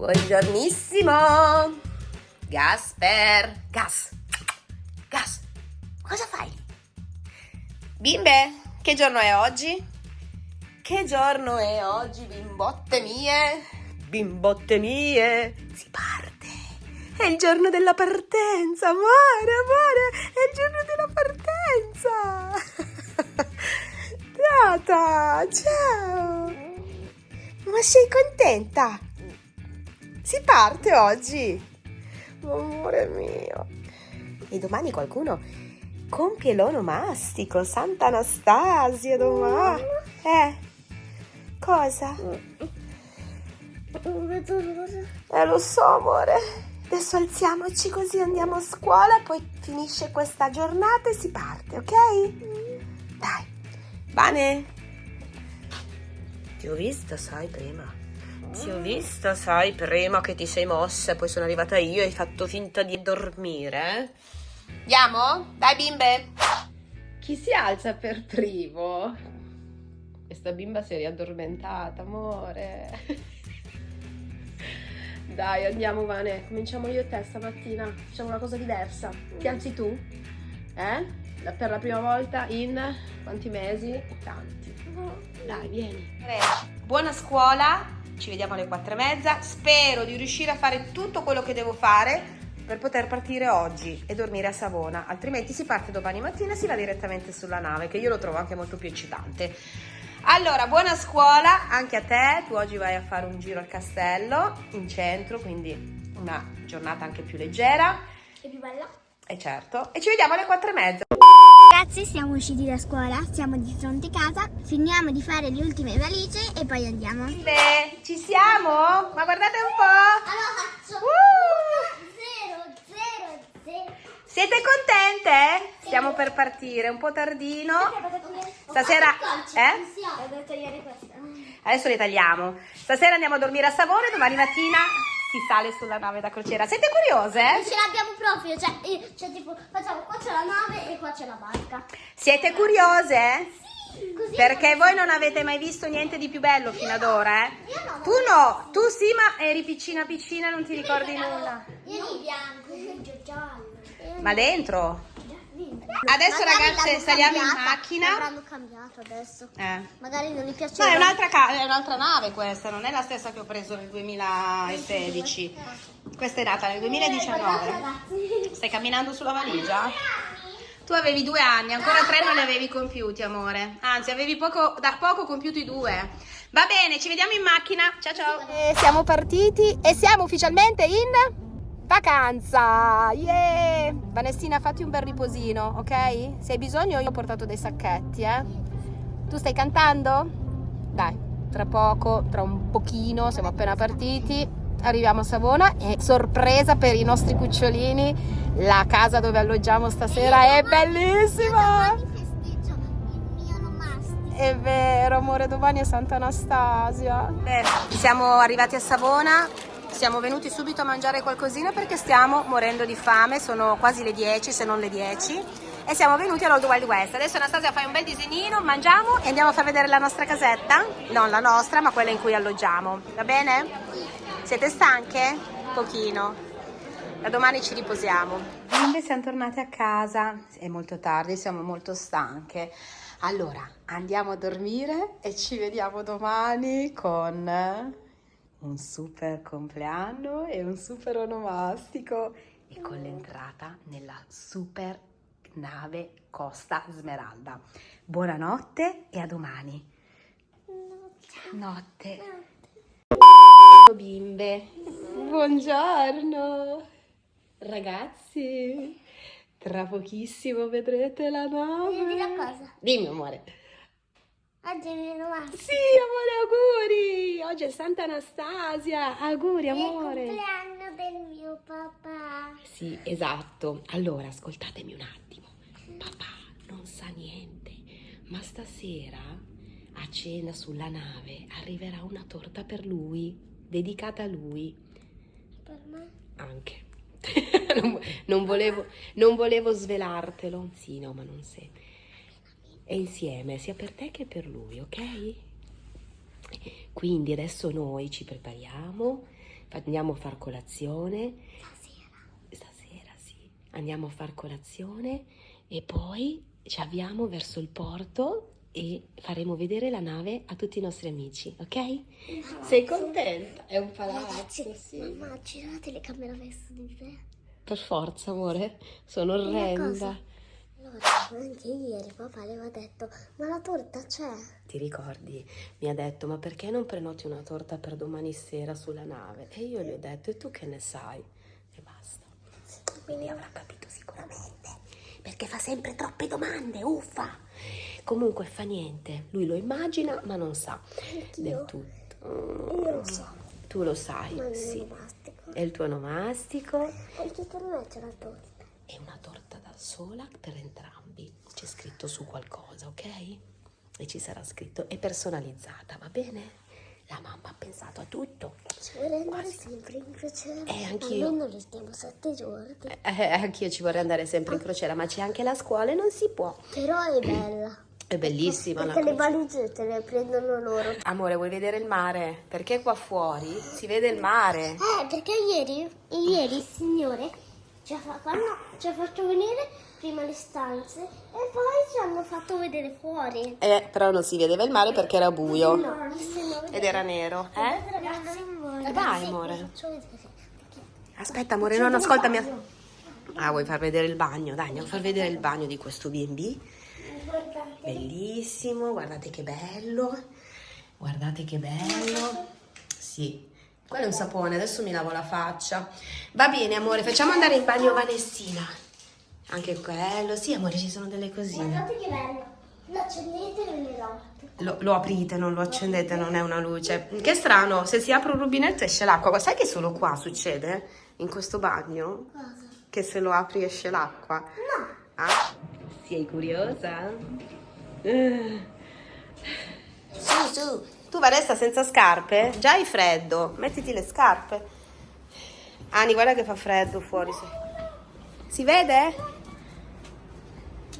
Buongiornissimo! Gasper! Gas! Gas! Cosa fai? Bimbe, che giorno è oggi? Che giorno è oggi, bimbotte mie? Bimbotte mie! Si parte! È il giorno della partenza, amore, amore! È il giorno della partenza! Tata, ciao! Ma sei contenta? Si parte oggi? Amore mio! E domani qualcuno compie l'onomastico, Santa Anastasia domani. Eh, cosa? Eh, lo so, amore. Adesso alziamoci così andiamo a scuola, poi finisce questa giornata e si parte, ok? Dai. Bane? Ti ho visto, sai, prima. Ti ho visto, sai, prima che ti sei mossa, poi sono arrivata io e hai fatto finta di dormire. Andiamo? Dai, bimbe. Chi si alza per primo? Questa bimba si è riaddormentata, amore. Dai, andiamo, Vane. Cominciamo io e te stamattina. Facciamo una cosa diversa. Ti alzi tu? Eh? Per la prima volta in quanti mesi? Tanti. Dai, vieni. Buona scuola. Ci vediamo alle quattro e mezza. Spero di riuscire a fare tutto quello che devo fare per poter partire oggi e dormire a Savona. Altrimenti si parte domani mattina e si va direttamente sulla nave, che io lo trovo anche molto più eccitante. Allora, buona scuola anche a te. Tu oggi vai a fare un giro al castello in centro, quindi una giornata anche più leggera. È più bella? E certo. E ci vediamo alle quattro e mezza. Ragazzi, siamo usciti da scuola, siamo di fronte a casa, finiamo di fare le ultime valigie e poi andiamo. Beh, ci siamo? Ma guardate un po'. Allora faccio Uh! 0, 0, 0. Siete contente? Stiamo per partire, un po' tardino. Stasera, eh? Adesso le tagliamo. Stasera andiamo a dormire a Savona e domani mattina si sale sulla nave da crociera. Siete curiose? Non ce l'abbiamo proprio, cioè, eh, cioè tipo, facciamo qua c'è la nave e qua c'è la barca. Siete curiose? Sì, così. Perché voi non avete mai visto niente di più bello fino ad ora, eh? Io no. Tu no, tu sì, ma eri piccina piccina non ti ricordi nulla. Io di bianco, io giallo. Ma dentro? Adesso Magari ragazze saliamo in cambiata, macchina. L'avranno cambiato adesso. Eh. Magari non gli No, piaceva. è un'altra, è un'altra nave questa, non è la stessa che ho preso nel 2016. Questa è nata nel 2019. Ragazzi. Stai camminando sulla valigia? Tu avevi due anni, ancora tre non li avevi compiuti, amore. Anzi, avevi poco, da poco compiuti due. Va bene, ci vediamo in macchina. Ciao ciao. siamo partiti e siamo ufficialmente in vacanza. Yeah! Vanessina, fatti un bel riposino, ok? Se hai bisogno io ho portato dei sacchetti, eh. Tu stai cantando? Dai, tra poco, tra un pochino, siamo appena partiti. Arriviamo a Savona e sorpresa per i nostri cucciolini, la casa dove alloggiamo stasera è bellissima. Domani. È vero, amore, domani è Santa Anastasia. siamo arrivati a Savona, siamo venuti subito a mangiare qualcosina perché stiamo morendo di fame, sono quasi le 10 se non le 10 e siamo venuti all'Old Wild West. Adesso Anastasia fai un bel disegnino, mangiamo e andiamo a far vedere la nostra casetta, non la nostra ma quella in cui alloggiamo, va bene? Siete stanche? Pochino. Da domani ci riposiamo. Bimbe, siamo tornate a casa. È molto tardi, siamo molto stanche. Allora, andiamo a dormire e ci vediamo domani con un super compleanno e un super onomastico e con l'entrata nella super nave Costa Smeralda. Buonanotte e a domani. Notte. Bimbe, buongiorno. Ragazzi, tra pochissimo vedrete la nave. Devi dire cosa? Dimmi amore. Oggi è il mio onomastico. Sì, amore, auguri. Oggi è Santa Anastasia. Auguri, amore. È il compleanno del mio papà. Sì, esatto. Allora, ascoltatemi un attimo. Papà non sa niente, ma stasera a cena sulla nave arriverà una torta per lui, dedicata a lui. Per me? Anche. non, non volevo, non volevo svelartelo. Sì, no, ma non sei. E insieme, sia per te che per lui, ok? Quindi adesso noi ci prepariamo, Andiamo a far colazione. Stasera. Stasera sì. Andiamo a far colazione e poi ci avviamo verso il porto e faremo vedere la nave a tutti i nostri amici, ok? Sei contenta? È un palazzo, sì. Mamma, gira la telecamera verso di te. Per forza, amore. Sono orrenda. Allora, anche ieri papà le aveva detto, ma la torta c'è? Ti ricordi? Mi ha detto, ma perché non prenoti una torta per domani sera sulla nave? E io gli ho detto, e tu che ne sai? E basta. Quindi avrà capito sicuramente. Perché fa sempre troppe domande, uffa. Comunque fa niente. Lui lo immagina, ma non sa del tutto. Io lo so, Tu lo sai, ma non sì. lo mastico. È il tuo nomastico. Anche per me c'è la torta. È una torta sola per entrambi. C'è scritto su qualcosa, ok? E ci sarà scritto, è personalizzata, va bene? La mamma ha pensato a tutto. Ci vorrei andare sempre in crociera. Eh, anch'io. Almeno restiamo sette giorni. Eh, anch'io ci vorrei andare sempre in crociera, ma c'è anche la scuola e non si può. Però è bella. È bellissima la Perché le valigie te le prendono loro. Amore, vuoi vedere il mare? Perché qua fuori si vede il mare. Eh, perché ieri, ieri il signore ci ha, fa- quando ci ha fatto vedere prima le stanze e poi ci hanno fatto vedere fuori. Eh, però non si vedeva il mare perché era buio. No, Ed era nero, eh? Ragazzi, vai, amore. vedere. Aspetta, amore, non ascoltami. Ah, vuoi far vedere il bagno? Dai, andiamo a far vedere il bagno di questo B&B. Bellissimo, guardate che bello. Guardate che bello. Sì. Quello è un sapone, adesso mi lavo la faccia. Va bene, amore, facciamo andare in bagno Vanessina. Anche quello, sì, amore, ci sono delle cosine. Guardate che bello. Lo accendete e notte. Lo, lo aprite, non lo accendete, non è una luce. Che strano, se si apre un rubinetto esce l'acqua. Sai che solo qua succede? In questo bagno? Cosa? Che se lo apri esce l'acqua? No. Ah, sei curiosa? Eh. Su, su. Tu Vanessa senza scarpe? Già hai freddo. Mettiti le scarpe. Ani, guarda che fa freddo fuori. Si vede?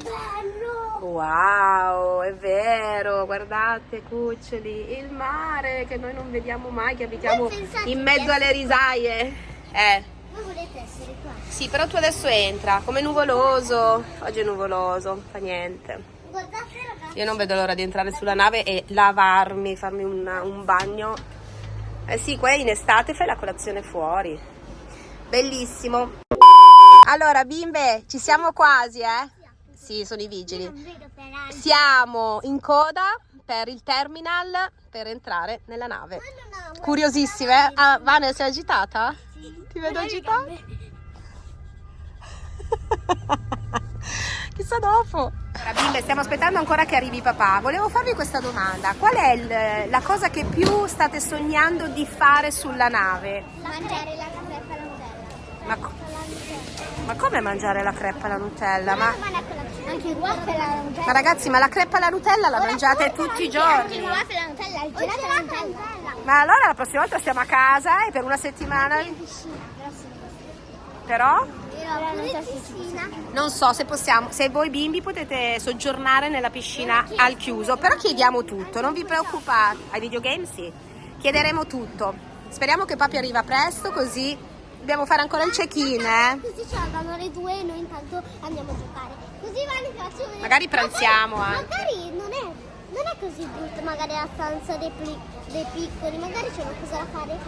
Bello. Wow, è vero, guardate cuccioli, il mare che noi non vediamo mai, che abitiamo in mezzo alle risaie. Eh, Voi volete essere qua? sì, però tu adesso entra, come nuvoloso, oggi è nuvoloso, fa niente. Guardate. Io non vedo l'ora di entrare sulla nave e lavarmi, farmi una- un bagno. Eh sì, qua in estate fai la colazione fuori. Bellissimo. Allora, bimbe, ci siamo quasi, eh? Sì, sono i vigili. Siamo in coda per il terminal per entrare nella nave. Curiosissime? eh? Ah, Vane, sei agitata? Ti vedo agitata? Chissà dopo. Allora, bimbe, stiamo aspettando ancora che arrivi papà. Volevo farvi questa domanda. Qual è il- la cosa che più state sognando di fare sulla nave? Mangiare la crepa alla Nutella. Ma, co- ma come mangiare la creppa alla Nutella? Ma, Anche il waffle alla Nutella. ma ragazzi, ma la creppa alla Nutella la mangiate tutti i Anche il giorni? waffle alla Nutella, il gelato alla Nutella. Ma allora la prossima volta stiamo a casa e per una settimana. Però Pure non so se possiamo, se voi bimbi potete soggiornare nella piscina al chiuso, però chiediamo tutto, non vi preoccupate. Ai videogame sì, chiederemo tutto. Speriamo che papi arriva presto così dobbiamo fare ancora il check-in, eh. Così ci arrivano le due e noi intanto andiamo a giocare. Così Vani faccio vedere. Magari pranziamo magari, anche. Magari non è, non è così brutto, magari la stanza dei, pli- dei piccoli, magari c'è una cosa da fare.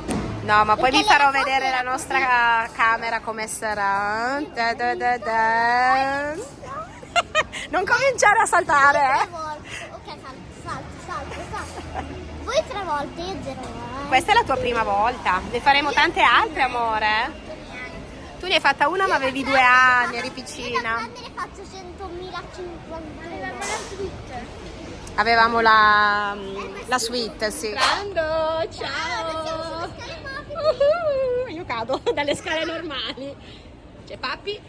No, ma poi Perché vi farò vedere la nostra camera come sarà. Da da da da. Non cominciare a saltare, eh. Ok, salto, salto, salto, salto. Voi tre volte, io zero. eh. Questa è la tua prima volta. Ne faremo tante altre, amore. Tu ne hai fatta una ma avevi due anni, eri Io piccina. grande ne faccio 100.051. Avevamo la, la suite, sì. Grando, ciao. Io cado dalle scale normali. C'è papi.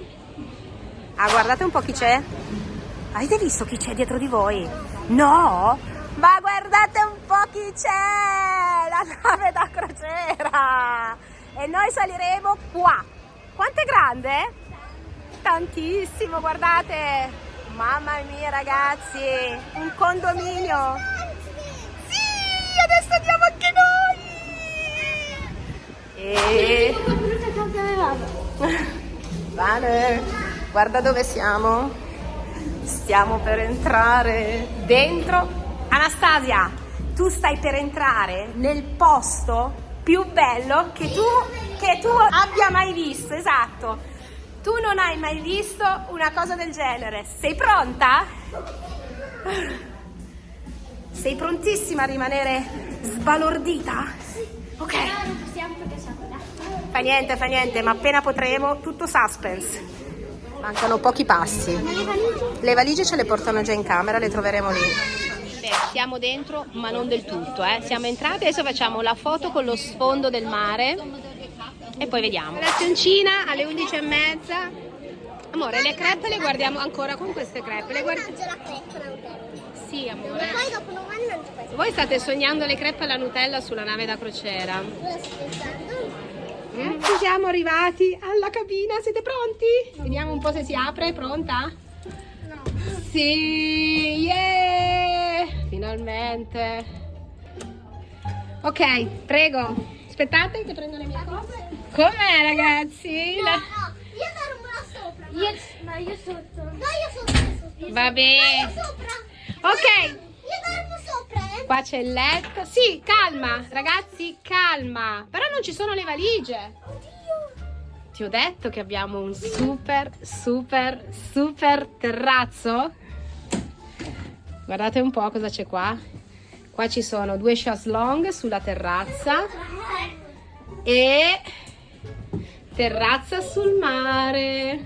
Ah, guardate un po' chi c'è. Avete visto chi c'è dietro di voi? No? Ma guardate un po' chi c'è! La nave da crociera! E noi saliremo qua. Quanto è grande? Tantissimo, guardate! Mamma mia ragazzi! Un condominio! Sì! Adesso andiamo anche noi! E... Vale, guarda dove siamo. Stiamo per entrare dentro. Anastasia, tu stai per entrare nel posto più bello che tu, che tu abbia mai visto, esatto. Tu non hai mai visto una cosa del genere. Sei pronta? Sei prontissima a rimanere sbalordita? Ok. Fa niente, fa niente, ma appena potremo, tutto suspense. Mancano pochi passi. Le valigie ce le portano già in camera, le troveremo lì. Beh, siamo dentro, ma non del tutto, eh. Siamo entrati, adesso facciamo la foto con lo sfondo del mare e poi vediamo. Lazioncina alle 11 e mezza. Amore, le crepe le guardiamo ancora con queste crepe. Le guardiamo... Sì, amore. E poi dopo non ci puoi Voi state sognando le crepe alla Nutella sulla nave da crociera. Mm, Ci siamo arrivati alla cabina, siete pronti? Vediamo un po' se si apre, pronta? No. Sì, yeah! Finalmente. Ok, prego. Aspettate che prendo le mie cose. Com'è ragazzi? No, no, io dormo là sopra. Io, ma io sotto. No, io sotto. io sotto. Va bene. sopra. Ok. Io dormo sopra, eh. Qua c'è il letto. Sì, calma, ragazzi, calma. Però non ci sono le valigie. Oddio. Ti ho detto che abbiamo un super, super, super terrazzo. Guardate un po' cosa c'è qua. Qua ci sono due long sulla terrazza e terrazza sul mare.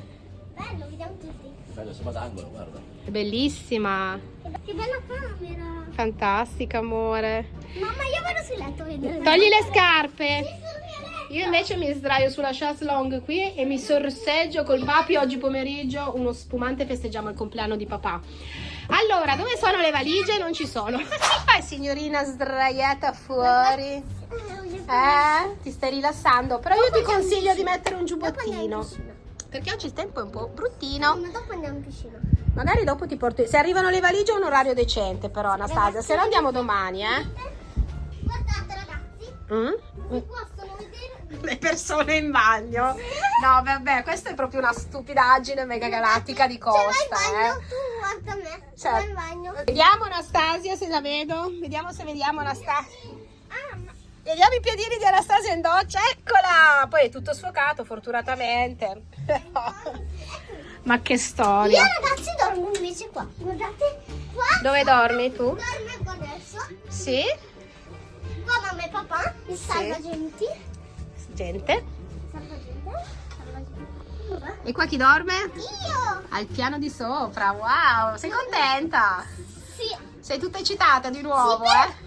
Bello, vediamo tutti. Bello, sembra d'angolo, guarda. È bellissima. Che bella camera. Fantastica, amore. Mamma, io vado sul letto a vedere. Togli le scarpe. Io invece mi sdraio sulla chaise long qui e mi sorseggio col papi oggi pomeriggio uno spumante festeggiamo il compleanno di papà. Allora, dove sono le valigie? Non ci sono. Ci fai signorina sdraiata fuori? Eh? Ti stai rilassando? Però io ti consiglio di mettere un giubbottino. Perché oggi il tempo è un po' bruttino. Ma dopo andiamo in piscina. Magari dopo ti porto... Se arrivano le valigie è un orario decente però Anastasia. Se no andiamo domani, eh? Guardate ragazzi, Mm? possono vedere. le persone in bagno. No, vabbè, questa è proprio una stupidaggine mega galattica di costa, eh. Guarda me. In bagno. Vediamo Anastasia se la vedo. Vediamo se vediamo Anastasia. Ah, ma Vediamo i piedini di Anastasia in doccia. Eccola! Poi è tutto sfocato, fortunatamente. Ma che io storia. ragazzi dormo invece qua. Guardate qua. Dove dormi tu? Dormo qua adesso. Sì? Qua mamma e papà, il salvagenti. Gente. Salvagente. E qua chi dorme? Io! Al piano di sopra. Wow, sei contenta? Sì. Sei tutta eccitata di nuovo, Sì, eh?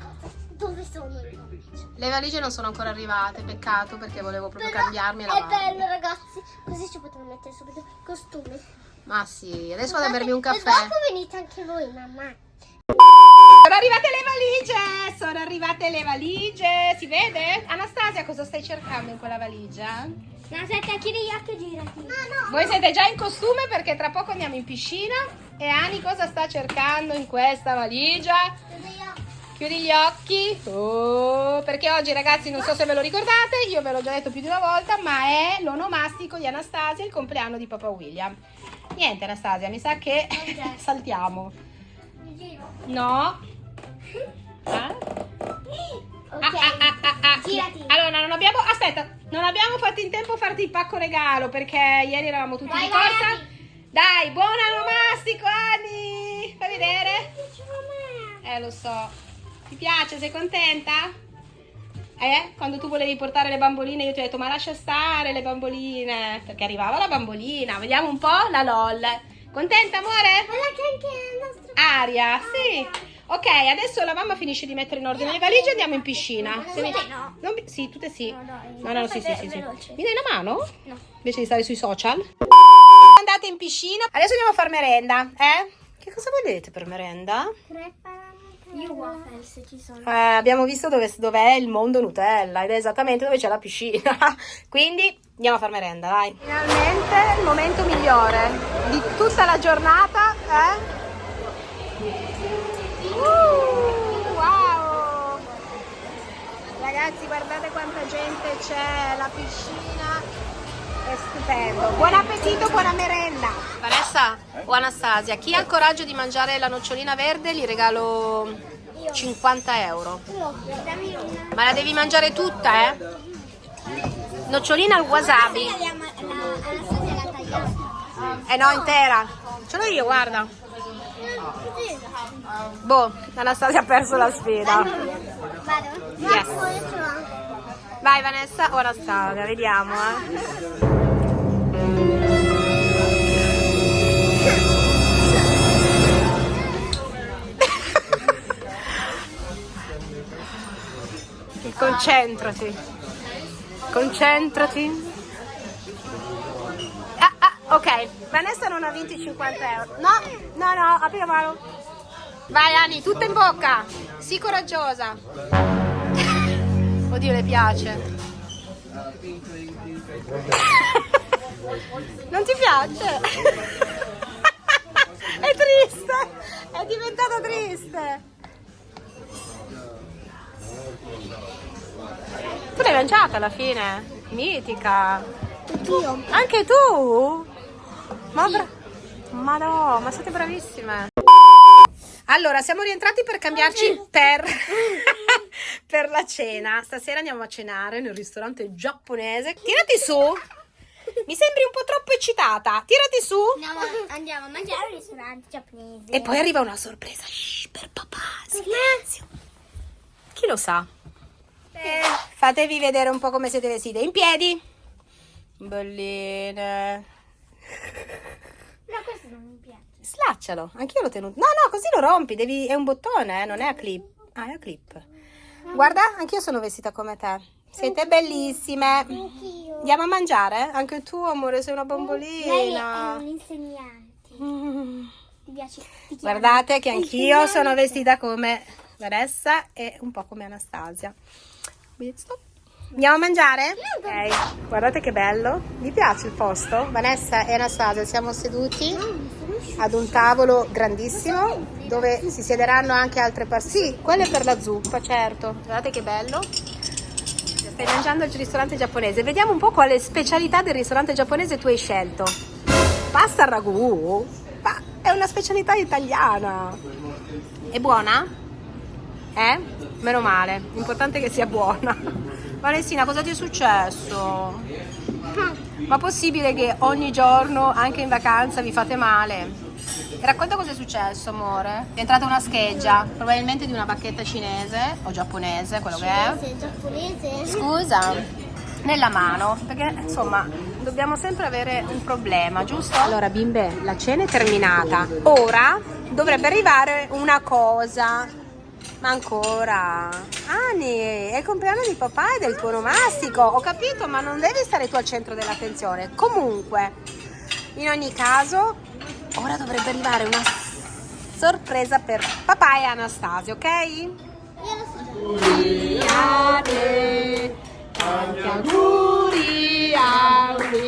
Dove sono le valigie? Le valigie non sono ancora arrivate, peccato perché volevo proprio Però cambiarmi la È bello ragazzi, così ci potremmo mettere subito i costumi. Ma sì, adesso vado a bermi un caffè. dopo venite anche voi, mamma. Sono arrivate le valigie! Sono arrivate le valigie! Si vede? Anastasia, cosa stai cercando in quella valigia? No, aspetta, chiudi gli occhi e girati. No, no. Voi siete già in costume perché tra poco andiamo in piscina. E Ani cosa sta cercando in questa valigia? Chiudi gli occhi. Oh, perché oggi ragazzi non so se ve lo ricordate, io ve l'ho già detto più di una volta, ma è l'onomastico di Anastasia, il compleanno di Papa William. Niente Anastasia, mi sa che saltiamo. Mi giro. No. Ah? Ok. Ah, ah, ah, ah, ah. Girati. Allora, non abbiamo. Aspetta, non abbiamo fatto in tempo a farti il pacco regalo perché ieri eravamo tutti Vai, di vai, corsa. Ani. Dai, buon onomastico, Ani! Fai vedere? Eh, lo so. Ti piace? Sei contenta? Eh? Quando tu volevi portare le bamboline, io ti ho detto, ma lascia stare le bamboline. Perché arrivava la bambolina. Vediamo un po' la LOL. Contenta, amore? Guarda che anche il nostro... Aria, sì. Ok, adesso la mamma finisce di mettere in ordine le valigie e andiamo in piscina. Se mi- no. non Sì, tutte sì. No, dai. No, no, sì, sì, sì, sì. Mi dai una mano? No. Invece di stare sui social. Andate in piscina. Adesso andiamo a far merenda, eh? Che cosa volete per merenda? Io waffles ci sono. Eh, abbiamo visto dove, dov'è il mondo Nutella ed è esattamente dove c'è la piscina. Quindi andiamo a far merenda, dai. Finalmente il momento migliore di tutta la giornata, eh? Ragazzi, guardate quanta gente c'è, la piscina è stupendo. Buon appetito, buona merenda. Vanessa o Anastasia, chi ha il coraggio di mangiare la nocciolina verde gli regalo 50 euro. Ma la devi mangiare tutta, eh? Nocciolina al wasabi. Eh no, intera. Ce l'ho io, guarda. Boh, Anastasia ha perso la sfida. Vado? Yes. Vai Vanessa o Anastasia, vediamo, eh. Concentrati. Concentrati. Ah, ah, ok, Vanessa non ha vinto i 50 euro. No, no, no, apri la mano. Vai Ani, tutta in bocca. Sii coraggiosa. Oddio, le piace. Non ti piace? È triste. È diventata triste. Tu l'hai mangiata alla fine? Mitica. Io. Anche tu? Ma, ma no, ma siete bravissime. Allora, siamo rientrati per cambiarci per, per la cena. Stasera andiamo a cenare nel ristorante giapponese. Tirati su. Mi sembri un po' troppo eccitata. Tirati su. Andiamo, andiamo a mangiare al ristorante giapponese. E poi arriva una sorpresa. Shh, per papà. Silenzio. Chi lo sa? Eh, fatevi vedere un po' come siete vestite. In piedi. Belline. No, questo non mi. Slaccialo, anch'io l'ho tenuto. No, no, così lo rompi, devi... è un bottone, eh, non è a clip. Ah, è a clip. Guarda, anch'io sono vestita come te. Siete bellissime. Andiamo a mangiare? Anche tu, amore, sei una Lei è bambolina. un insegnante. Mm. Guardate che anch'io sono vestita come Vanessa e un po' come Anastasia. Andiamo a mangiare? Ok, guardate che bello. Vi piace il posto? Vanessa e Anastasia siamo seduti ad un tavolo grandissimo dove si siederanno anche altre persone. Sì, quello è per la zuppa, certo. Guardate che bello. Stai mangiando al ristorante giapponese. Vediamo un po' quale specialità del ristorante giapponese tu hai scelto. Pasta al ragù? Ma è una specialità italiana. È buona? Eh? Meno male. L'importante è che sia buona. Valestina, cosa ti è successo? Ma possibile che ogni giorno, anche in vacanza, vi fate male? Racconta cosa è successo, amore. È entrata una scheggia, probabilmente di una bacchetta cinese o giapponese, quello che è. Giapponese? Scusa, nella mano, perché insomma dobbiamo sempre avere un problema, giusto? Allora bimbe, la cena è terminata. Ora dovrebbe arrivare una cosa. Ma ancora? Ani, è il compleanno di papà e del tuo nomastico. Ho capito, ma non devi stare tu al centro dell'attenzione. Comunque, in ogni caso, ora dovrebbe arrivare una sorpresa per papà e Anastasia, ok? Io lo so già. William, tanti auguri a William,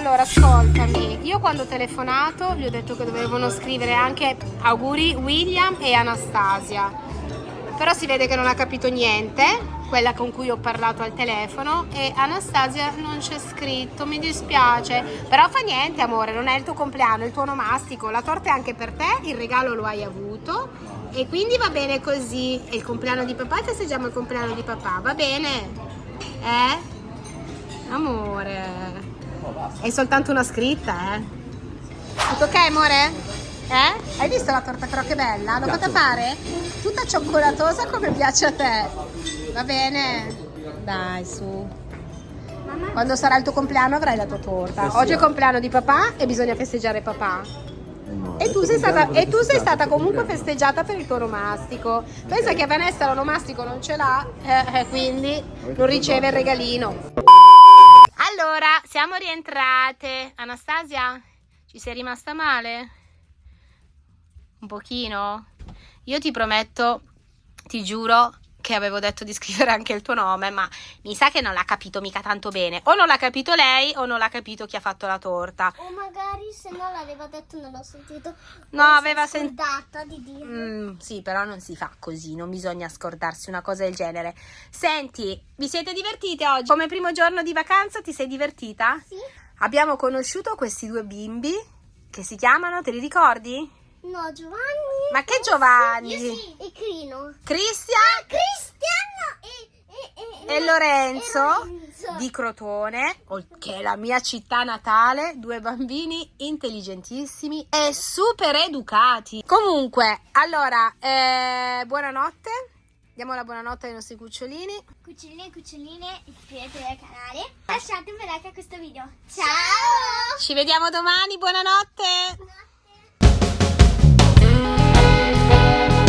allora ascoltami, io quando ho telefonato gli ho detto che dovevano scrivere anche auguri William e Anastasia. Però si vede che non ha capito niente, quella con cui ho parlato al telefono e Anastasia non c'è scritto, mi dispiace, però fa niente amore, non è il tuo compleanno, è il tuo onomastico, la torta è anche per te, il regalo lo hai avuto. E quindi va bene così, è il compleanno di papà e festeggiamo il compleanno di papà, va bene? Eh? Amore, è soltanto una scritta, eh? Tutto ok amore? Eh? Hai visto la torta però che bella? L'ho fatta fare? Tutta cioccolatosa come piace a te. Va bene? Dai, su. Quando sarà il tuo compleanno avrai la tua torta. Oggi è il compleanno di papà e bisogna festeggiare papà. E tu, sei stata, e tu sei stata comunque festeggiata per il tuo onomastico. Pensa che Vanessa l'onomastico non ce l'ha, eh, eh, quindi non riceve il regalino. Allora, siamo rientrate. Anastasia, ci sei rimasta male? Un pochino? Io ti prometto, ti giuro, che avevo detto di scrivere anche il tuo nome, ma mi sa che non l'ha capito mica tanto bene. O non l'ha capito lei o non l'ha capito chi ha fatto la torta. O magari se no l'aveva detto non l'ho sentito. No, aveva sentito. di dire. Mm, sì, però non si fa così, non bisogna scordarsi una cosa del genere. Senti, vi siete divertite oggi? Come primo giorno di vacanza ti sei divertita? Sì? Abbiamo conosciuto questi due bimbi che si chiamano, te li ricordi? No, Giovanni. Ma che Giovanni? Io sì. E Crino. Cristian Cristiano e, e, e Lorenzo, e Lorenzo. di Crotone, ol- che è la mia città natale, due bambini intelligentissimi e super educati. Comunque, allora, eh, buonanotte. Diamo la buonanotte ai nostri cucciolini. Cuccioline e cuccioline, iscrivetevi al canale. Lasciate un bel like a questo video. Ciao! Ci vediamo domani, buonanotte! Música